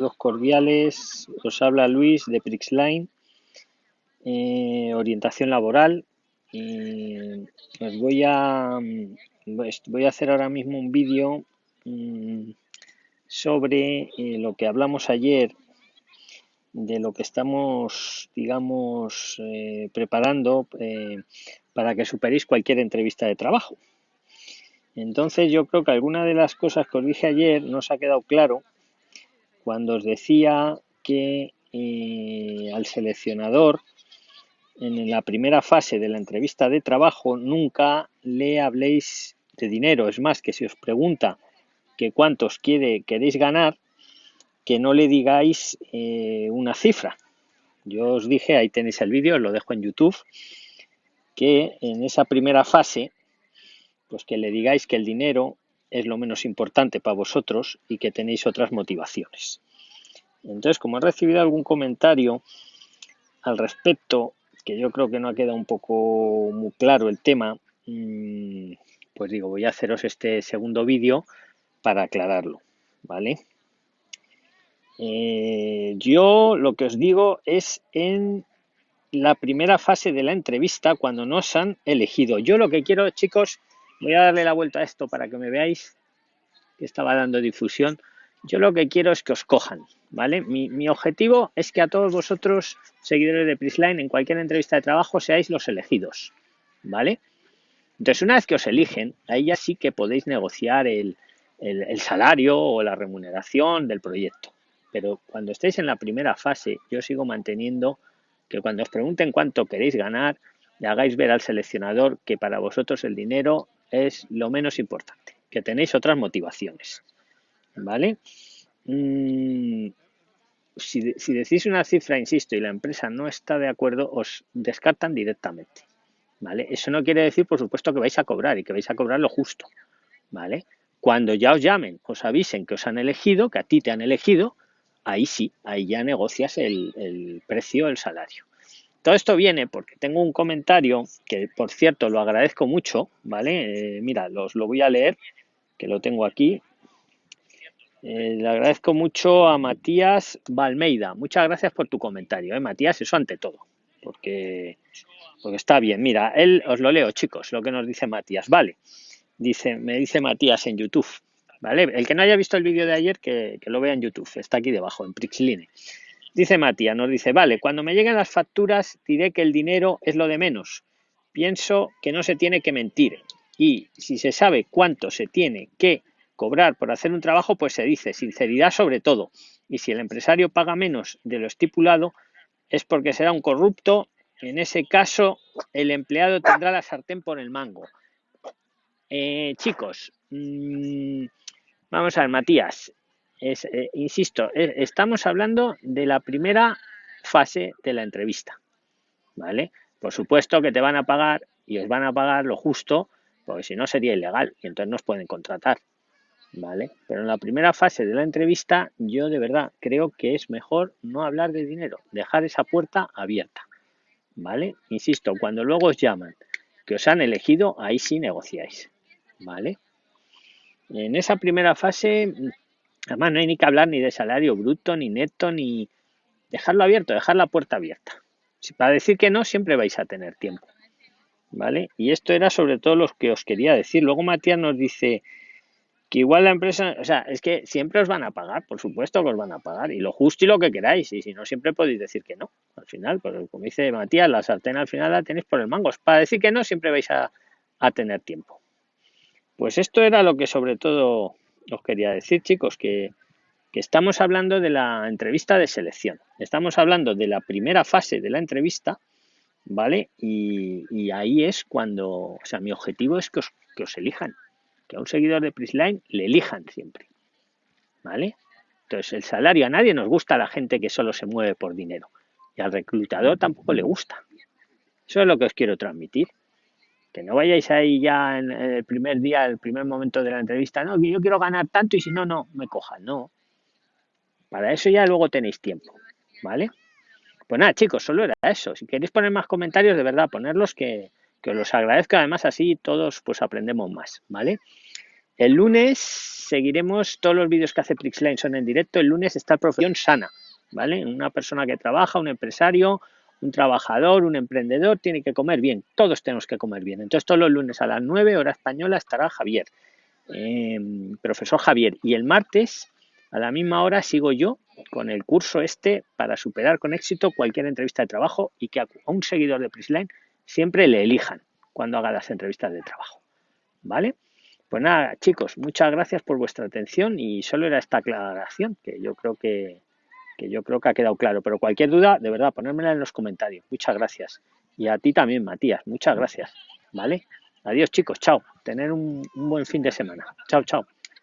Saludos cordiales, os habla Luis de Prixline, eh, orientación laboral. os voy a, voy a hacer ahora mismo un vídeo mm, sobre eh, lo que hablamos ayer, de lo que estamos, digamos, eh, preparando para que superéis cualquier entrevista de trabajo. Entonces yo creo que alguna de las cosas que os dije ayer no os ha quedado claro cuando os decía que eh, al seleccionador en la primera fase de la entrevista de trabajo nunca le habléis de dinero. Es más, que si os pregunta que cuántos quiere, queréis ganar, que no le digáis eh, una cifra. Yo os dije, ahí tenéis el vídeo, lo dejo en YouTube, que en esa primera fase, pues que le digáis que el dinero es lo menos importante para vosotros y que tenéis otras motivaciones. Entonces, como he recibido algún comentario al respecto, que yo creo que no ha quedado un poco muy claro el tema, mm, pues digo, voy a haceros este segundo vídeo para aclararlo, ¿vale? Eh, yo lo que os digo es en la primera fase de la entrevista, cuando nos han elegido. Yo lo que quiero, chicos, Voy a darle la vuelta a esto para que me veáis que estaba dando difusión. Yo lo que quiero es que os cojan, ¿vale? Mi, objetivo es que a todos vosotros, seguidores de Prisline, en cualquier entrevista de trabajo, seáis los elegidos, ¿vale? Entonces, una vez que os eligen, ahí ya sí que podéis negociar el, el salario o la remuneración del proyecto. Pero cuando estéis en la primera fase, yo sigo manteniendo que cuando os pregunten cuánto queréis ganar, le hagáis ver al seleccionador que para vosotros el dinero es lo menos importante, que tenéis otras motivaciones. ¿Vale? Mm, si, si, decís una cifra, insisto, y la empresa no está de acuerdo, os descartan directamente. ¿Vale? Eso no quiere decir, por supuesto, que vais a cobrar y que vais a cobrar lo justo. ¿Vale? Cuando ya os llamen, os avisen que os han elegido, que a ti te han elegido, ahí sí, ahí ya negocias el, el precio, el salario. Todo esto viene porque tengo un comentario que, por cierto, lo agradezco mucho, ¿vale? Eh, mira, los lo voy a leer, que lo tengo aquí. Eh, le agradezco mucho a Matías Balmeida. Muchas gracias por tu comentario, ¿eh, Matías? Eso ante todo, porque, porque está bien. Mira, él, os lo leo, chicos, lo que nos dice Matías. Vale, dice, me dice Matías en YouTube. ¿Vale? El que no haya visto el vídeo de ayer, que, que, lo vea en YouTube, está aquí debajo, en Prixline. Dice Matías, nos dice, vale, cuando me lleguen las facturas diré que el dinero es lo de menos. Pienso que no se tiene que mentir. Y si se sabe cuánto se tiene que cobrar por hacer un trabajo, pues se dice sinceridad sobre todo. Y si el empresario paga menos de lo estipulado, es porque será un corrupto. En ese caso, el empleado tendrá la sartén por el mango. Eh, chicos, mmm, vamos a ver, Matías, eh, insisto, eh, estamos hablando de la primera fase de la entrevista, ¿vale? Por supuesto que te van a pagar y os van a pagar lo justo, porque si no sería ilegal y entonces nos pueden contratar, ¿vale? Pero en la primera fase de la entrevista yo de verdad creo que es mejor no hablar de dinero, dejar esa puerta abierta, ¿vale? Insisto, cuando luego os llaman que os han elegido, ahí sí negociáis, ¿vale? En esa primera fase Además, no hay ni que hablar ni de salario bruto, ni neto, ni dejarlo abierto, dejar la puerta abierta. Si para decir que no, siempre vais a tener tiempo. ¿Vale? Y esto era sobre todo lo que os quería decir. Luego Matías nos dice que igual la empresa, o sea, es que siempre os van a pagar, por supuesto que os van a pagar, y lo justo y lo que queráis, y si no, siempre podéis decir que no, al final, pero como dice Matías, la sartén al final la tenéis por el mango. Para decir que no, siempre vais a, a tener tiempo. Pues esto era lo que sobre todo os quería decir, chicos, que, estamos hablando de la entrevista de selección. Estamos hablando de la primera fase de la entrevista, ¿vale? Y, ahí es cuando, o sea, mi objetivo es que os, que os elijan, que a un seguidor de Prisline le elijan siempre, ¿vale? Entonces, el salario, a nadie nos gusta la gente que solo se mueve por dinero. Y al reclutador tampoco le gusta. Eso es lo que os quiero transmitir. Que no vayáis ahí ya en el primer día, el primer momento de la entrevista, no, que yo quiero ganar tanto y si no, no, me cojan, no. Para eso ya luego tenéis tiempo, ¿vale? Pues nada, chicos, solo era eso. Si queréis poner más comentarios, de verdad, ponerlos que, que os los agradezco. Además, así todos pues aprendemos más, ¿vale? El lunes seguiremos todos los vídeos que hace Prixline son en directo. El lunes está Profesión Sana, ¿vale? Una persona que trabaja, un empresario, un trabajador, un emprendedor, tiene que comer bien. Todos tenemos que comer bien. Entonces todos los lunes a las 9 hora española estará Javier, em, profesor Javier. Y el martes a la misma hora sigo yo con el curso este para superar con éxito cualquier entrevista de trabajo y que a un seguidor de Prisline siempre le elijan cuando haga las entrevistas de trabajo. ¿Vale? Pues nada, chicos, muchas gracias por vuestra atención y solo era esta aclaración que yo creo que, que yo creo que ha quedado claro. Pero cualquier duda, de verdad, ponérmela en los comentarios. Muchas gracias. Y a ti también, Matías. Muchas gracias. ¿Vale? Adiós, chicos. Chao. Tener un, un buen fin de semana. Chao, chao.